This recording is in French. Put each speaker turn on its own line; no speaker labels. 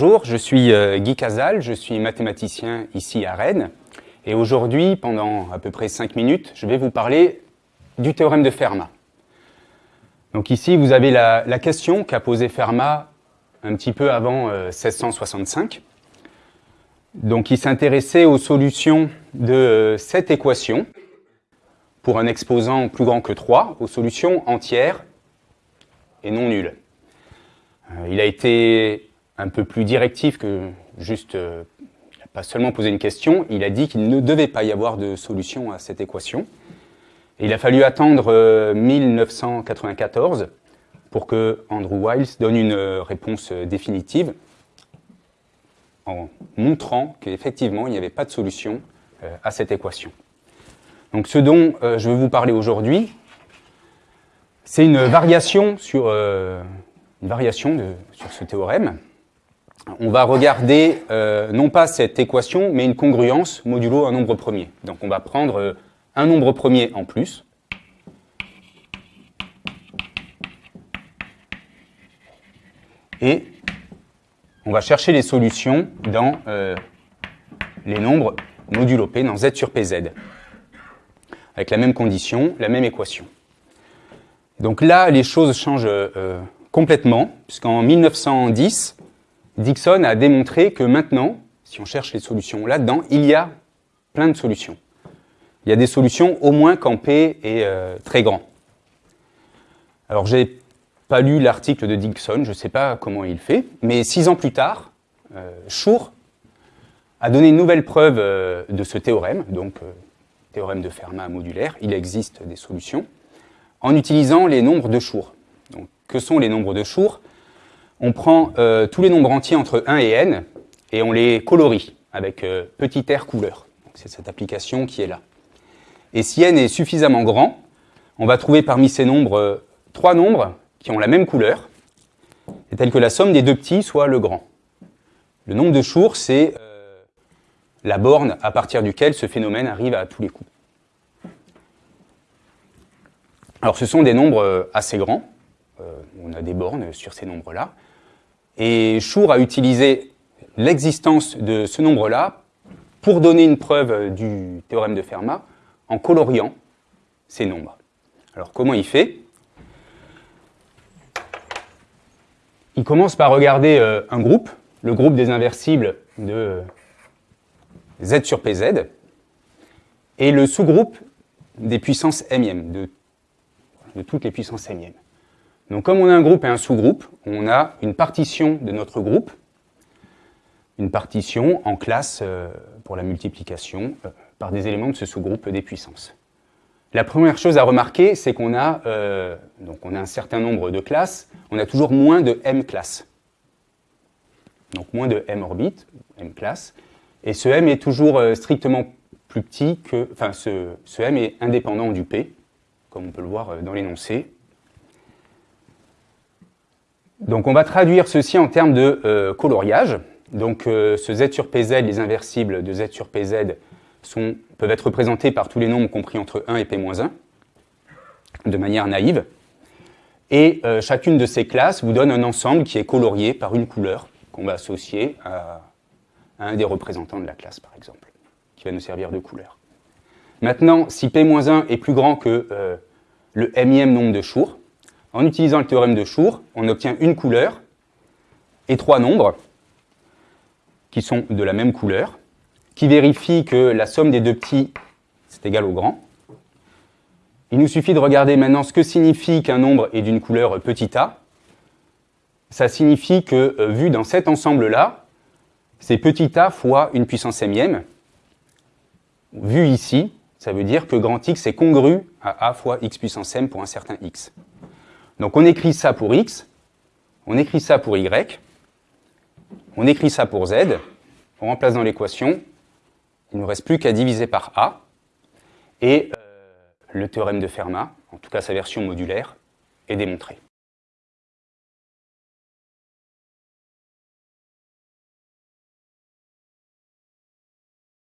Bonjour, je suis euh, Guy Casal, je suis mathématicien ici à Rennes. Et aujourd'hui, pendant à peu près 5 minutes, je vais vous parler du théorème de Fermat. Donc ici, vous avez la, question qu'a posée Fermat un petit peu avant 1665. Euh, Donc il s'intéressait aux solutions de euh, cette équation pour un exposant plus grand que 3, aux solutions entières et non nulles. il a été un peu plus directif que juste, euh, pas seulement posé une question, il a dit qu'il ne devait pas y avoir de solution à cette équation. Il a fallu attendre 1994 euh, pour que Andrew Wiles donne une euh, réponse définitive en montrant qu'effectivement il n'y avait pas de solution à cette équation. Donc ce dont je veux vous parler aujourd'hui, c'est une variation sur, une variation sur ce théorème on va regarder euh, non pas cette équation, mais une congruence modulo un nombre premier. Donc on va prendre euh, un nombre premier en plus. Et on va chercher les solutions dans euh, les nombres modulo P, dans Z sur PZ. Avec la même condition, la même équation. Donc là, les choses changent complètement, puisqu'en 1910, Dixon a démontré que maintenant, si on cherche les solutions là-dedans, il y a plein de solutions. Il y a des solutions au moins quand P est euh, très grand. Alors, j'ai pas lu l'article de Dixon, je ne sais pas comment il fait, mais six ans plus tard, euh, Schur a donné une nouvelle preuve euh, de ce théorème, donc théorème de Fermat modulaire, il existe des solutions, en utilisant les nombres de Schur. Donc, que sont les nombres de Schur? On prend euh, tous les nombres entiers entre 1 et n, et on les colorie avec euh, petit r couleur. C'est cette application qui est là. Et si n est suffisamment grand, on va trouver parmi ces nombres euh, trois nombres qui ont la même couleur, et tels que la somme des deux petits soit le grand. Le nombre de Schur, c'est la borne à partir duquel ce phénomène arrive à tous les coups. Alors ce sont des nombres assez grands, on a des bornes sur ces nombres-là, et Schur a utilisé l'existence de ce nombre-là pour donner une preuve du théorème de Fermat en coloriant ces nombres. Alors comment il fait? Il commence par regarder euh, un groupe, le groupe des inversibles de z sur pz, et le sous-groupe des puissances m de, de toutes les puissances m donc comme on a un groupe et un sous-groupe, on a une partition de notre groupe, une partition en classe euh, pour la multiplication euh, par des éléments de ce sous-groupe des puissances. La première chose à remarquer, c'est qu'on a, euh, a un certain nombre de classes, on a toujours moins de m classes. Donc moins de m orbites, m classes, et ce m est toujours strictement plus petit que, enfin ce m est indépendant du p, comme on peut le voir dans l'énoncé, donc on va traduire ceci en termes de euh, coloriage. Donc euh, ce z sur pz, les inversibles de z sur pz peuvent être représentés par tous les nombres compris entre 1 et p-1, de manière naïve. Et euh, chacune de ces classes vous donne un ensemble qui est colorié par une couleur qu'on va associer à, un des représentants de la classe, par exemple, qui va nous servir de couleur. Maintenant, si p-1 est plus grand que le mième nombre de Schur, en utilisant le théorème de Schur, on obtient une couleur et trois nombres qui sont de la même couleur, qui vérifient que la somme des deux petits, c'est égal au grand. Il nous suffit de regarder maintenant ce que signifie qu'un nombre est d'une couleur petit a. Ça signifie que, euh, vu dans cet ensemble-là, c'est petit a fois une puissance mième. Vu ici, ça veut dire que grand X est congru à a fois x puissance m pour un certain x. Donc on écrit ça pour x, on écrit ça pour y, on écrit ça pour z, on remplace dans l'équation, il ne nous reste plus qu'à diviser par a, et euh, le théorème de Fermat, en tout cas sa version modulaire, est démontré.